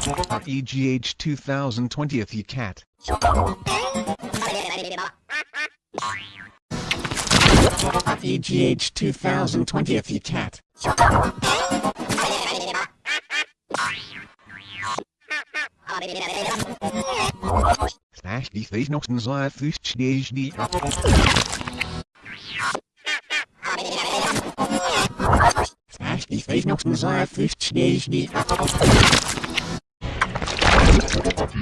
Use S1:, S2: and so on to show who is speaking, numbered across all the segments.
S1: EGH 2020th you cat. EGH 2020th you cat. Slash D three not desire first stage D. Slash D three not desire first stage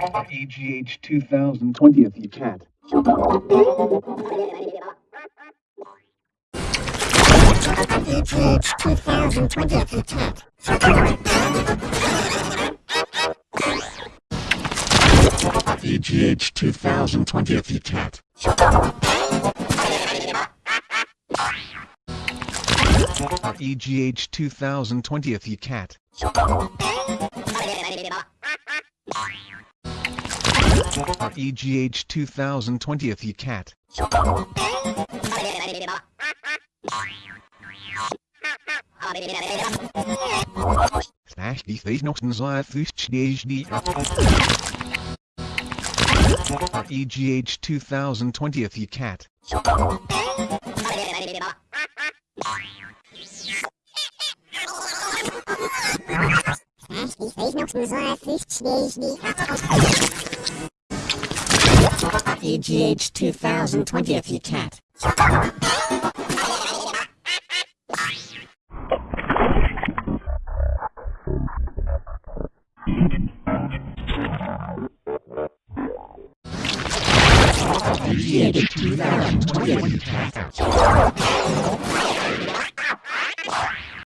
S2: EGH 2020th you cat.
S1: EGH 2020th you cat. EGH 2020th you cat. EGH 2020th you cat. EGH 2020th you cat. Slash the face not in EGH 2020th you cat.
S3: Ich weiß noch, so war 50 Schnee, Schnee.
S1: EGH 2020 if you can't. 2020 if you can't.